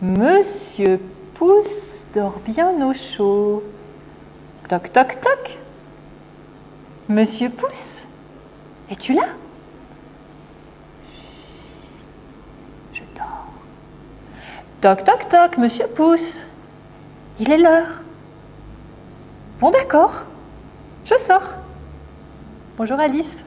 Monsieur Pouce dort bien au chaud. Toc, toc, toc. Monsieur Pouce, es-tu là? Je dors. Toc, toc, toc, Monsieur Pouce. Il est l'heure. Bon, d'accord. Je sors. Bonjour Alice.